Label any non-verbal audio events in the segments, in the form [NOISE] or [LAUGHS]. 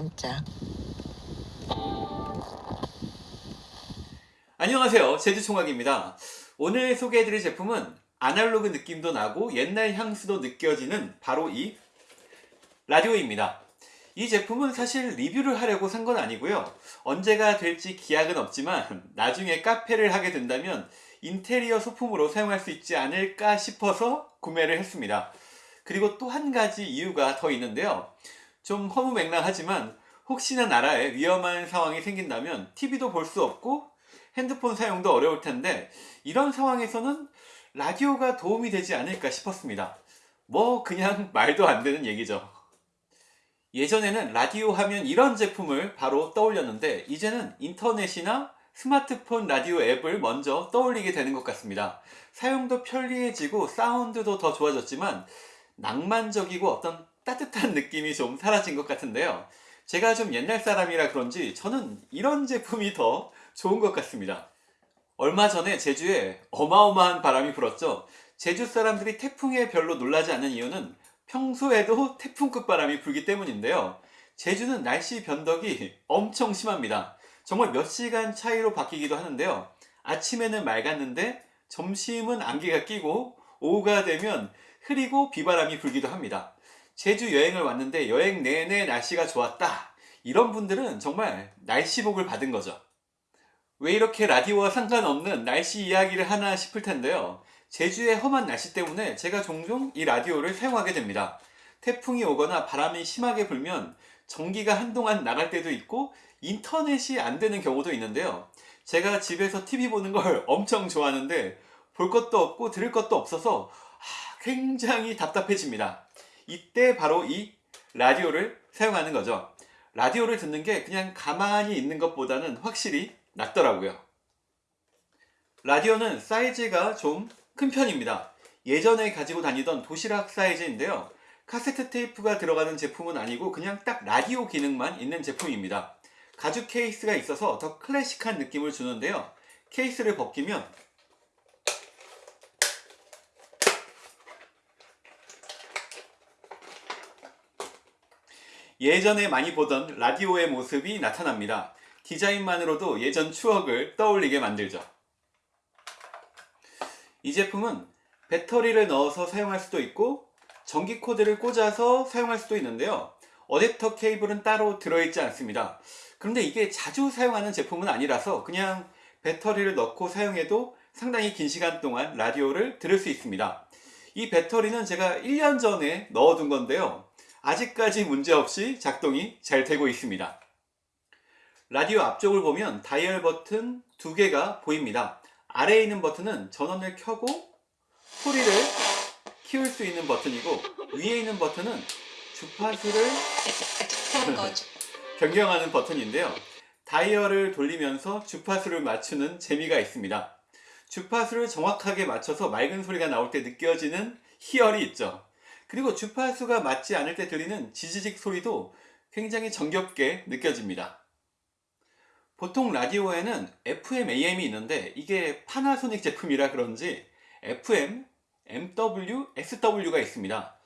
깜짝. 안녕하세요. 제주총각입니다. 오늘 소개해드릴 제품은 아날로그 느낌도 나고 옛날 향수도 느껴지는 바로 이 라디오입니다. 이 제품은 사실 리뷰를 하려고 산 건 아니고요. 언제가 될지 기약은 없지만 나중에 카페를 하게 된다면 인테리어 소품으로 사용할 수 있지 않을까 싶어서 구매를 했습니다. 그리고 또 한 가지 이유가 더 있는데요 좀 허무맹랑하지만 혹시나 나라에 위험한 상황이 생긴다면 TV도 볼 수 없고 핸드폰 사용도 어려울 텐데 이런 상황에서는 라디오가 도움이 되지 않을까 싶었습니다. 뭐 그냥 [LAUGHS] 말도 안 되는 얘기죠. 예전에는 라디오 하면 이런 제품을 바로 떠올렸는데 이제는 인터넷이나 스마트폰 라디오 앱을 먼저 떠올리게 되는 것 같습니다. 사용도 편리해지고 사운드도 더 좋아졌지만 낭만적이고 어떤 따뜻한 느낌이 좀 사라진 것 같은데요. 제가 좀 옛날 사람이라 그런지 저는 이런 제품이 더 좋은 것 같습니다. 얼마 전에 제주에 어마어마한 바람이 불었죠. 제주 사람들이 태풍에 별로 놀라지 않는 이유는 평소에도 태풍급 바람이 불기 때문인데요. 제주는 날씨 변덕이 엄청 심합니다. 정말 몇 시간 차이로 바뀌기도 하는데요. 아침에는 맑았는데 점심은 안개가 끼고 오후가 되면 흐리고 비바람이 불기도 합니다. 제주 여행을 왔는데 여행 내내 날씨가 좋았다. 이런 분들은 정말 날씨복을 받은 거죠. 왜 이렇게 라디오와 상관없는 날씨 이야기를 하나 싶을 텐데요. 제주의 험한 날씨 때문에 제가 종종 이 라디오를 사용하게 됩니다. 태풍이 오거나 바람이 심하게 불면 전기가 한동안 나갈 때도 있고 인터넷이 안 되는 경우도 있는데요. 제가 집에서 TV 보는 걸 [LAUGHS] 엄청 좋아하는데 볼 것도 없고 들을 것도 없어서 굉장히 답답해집니다. 이때 바로 이 라디오를 사용하는 거죠. 라디오를 듣는 게 그냥 가만히 있는 것보다는 확실히 낫더라고요. 라디오는 사이즈가 좀 큰 편입니다. 예전에 가지고 다니던 도시락 사이즈인데요. 카세트 테이프가 들어가는 제품은 아니고 그냥 딱 라디오 기능만 있는 제품입니다. 가죽 케이스가 있어서 더 클래식한 느낌을 주는데요. 케이스를 벗기면 예전에 많이 보던 라디오의 모습이 나타납니다. 디자인만으로도 예전 추억을 떠올리게 만들죠. 이 제품은 배터리를 넣어서 사용할 수도 있고 전기 코드를 꽂아서 사용할 수도 있는데요. 어댑터 케이블은 따로 들어있지 않습니다. 그런데 이게 자주 사용하는 제품은 아니라서 그냥 배터리를 넣고 사용해도 상당히 긴 시간 동안 라디오를 들을 수 있습니다. 이 배터리는 제가 1년 전에 넣어둔 건데요. 아직까지 문제없이 작동이 잘 되고 있습니다. 라디오 앞쪽을 보면 다이얼 버튼 두 개가 보입니다. 아래에 있는 버튼은 전원을 켜고 소리를 키울 수 있는 버튼이고 위에 있는 버튼은 주파수를 [LAUGHS] 변경하는 버튼인데요. 다이얼을 돌리면서 주파수를 맞추는 재미가 있습니다. 주파수를 정확하게 맞춰서 맑은 소리가 나올 때 느껴지는 희열이 있죠. 그리고 주파수가 맞지 않을 때 들리는 지지직 소리도 굉장히 정겹게 느껴집니다. 보통 라디오에는 FM, AM이 있는데 이게 파나소닉 제품이라 그런지 FM, MW, SW가 있습니다.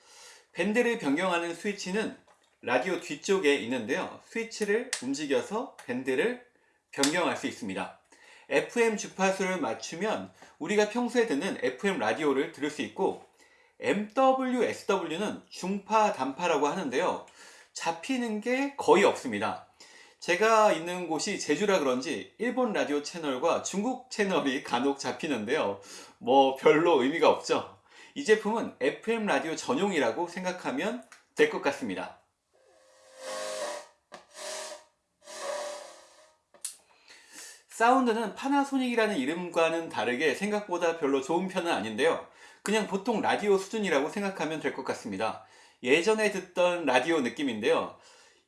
밴드를 변경하는 스위치는 라디오 뒤쪽에 있는데요. 스위치를 움직여서 밴드를 변경할 수 있습니다. FM 주파수를 맞추면 우리가 평소에 듣는 FM 라디오를 들을 수 있고 MW, SW는 중파, 단파라고 하는데요. 잡히는 게 거의 없습니다. 제가 있는 곳이 제주라 그런지 일본 라디오 채널과 중국 채널이 간혹 잡히는데요. 뭐 별로 의미가 없죠. 이 제품은 FM 라디오 전용이라고 생각하면 될 것 같습니다. 사운드는 파나소닉이라는 이름과는 다르게 생각보다 별로 좋은 편은 아닌데요. 그냥 보통 라디오 수준이라고 생각하면 될 것 같습니다. 예전에 듣던 라디오 느낌인데요.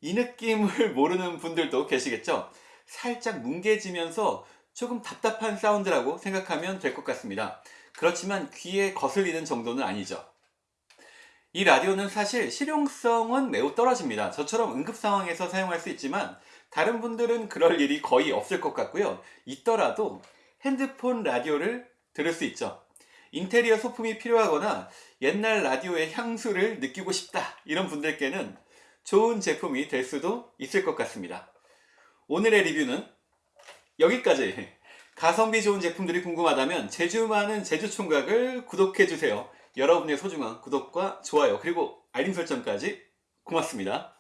이 느낌을 [LAUGHS] 모르는 분들도 계시겠죠? 살짝 뭉개지면서 조금 답답한 사운드라고 생각하면 될 것 같습니다. 그렇지만 귀에 거슬리는 정도는 아니죠. 이 라디오는 사실 실용성은 매우 떨어집니다. 저처럼 응급 상황에서 사용할 수 있지만 다른 분들은 그럴 일이 거의 없을 것 같고요. 있더라도 핸드폰 라디오를 들을 수 있죠. 인테리어 소품이 필요하거나 옛날 라디오의 향수를 느끼고 싶다 이런 분들께는 좋은 제품이 될 수도 있을 것 같습니다. 오늘의 리뷰는 여기까지. 가성비 좋은 제품들이 궁금하다면 제주 많은 제주 총각을 구독해주세요. 여러분의 소중한 구독과 좋아요 그리고 알림 설정까지 고맙습니다.